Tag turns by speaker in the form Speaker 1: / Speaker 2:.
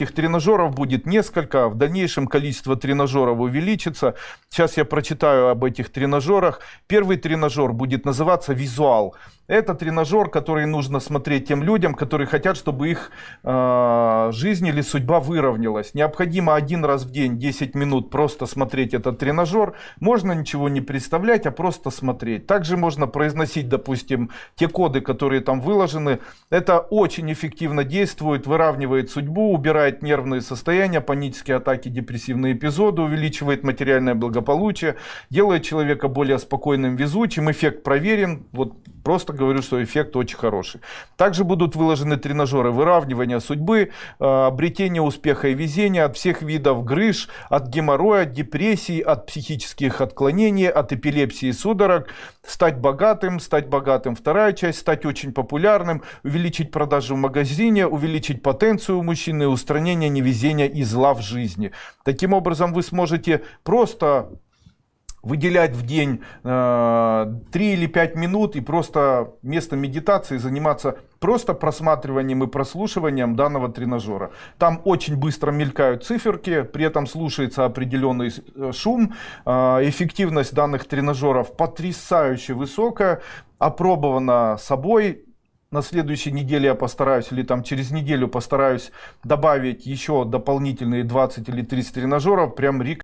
Speaker 1: Этих тренажеров будет несколько, в дальнейшем количество тренажеров увеличится. Сейчас я прочитаю об этих тренажерах. Первый тренажер будет называться «Визуал». Это тренажер, который нужно смотреть тем людям, которые хотят, чтобы их э, жизнь или судьба выровнялась. Необходимо один раз в день 10 минут просто смотреть этот тренажер. Можно ничего не представлять, а просто смотреть. Также можно произносить, допустим, те коды, которые там выложены. Это очень эффективно действует, выравнивает судьбу, убирает нервные состояния, панические атаки, депрессивные эпизоды, увеличивает материальное благополучие, делает человека более спокойным, везучим. Эффект проверен. Вот Просто говорю, что эффект очень хороший. Также будут выложены тренажеры выравнивания судьбы, э, обретения успеха и везения от всех видов грыж, от геморроя, от депрессий, от психических отклонений, от эпилепсии и судорог. Стать богатым, стать богатым. Вторая часть, стать очень популярным, увеличить продажи в магазине, увеличить потенцию у мужчины, устранение невезения и зла в жизни. Таким образом, вы сможете просто выделять в день э, 3 или 5 минут и просто вместо медитации заниматься просто просматриванием и прослушиванием данного тренажера. Там очень быстро мелькают циферки, при этом слушается определенный э, шум. Э, эффективность данных тренажеров потрясающе высокая, опробована собой на следующей неделе я постараюсь, или там через неделю постараюсь добавить еще дополнительные 20 или 30 тренажеров. Прям рекомендую.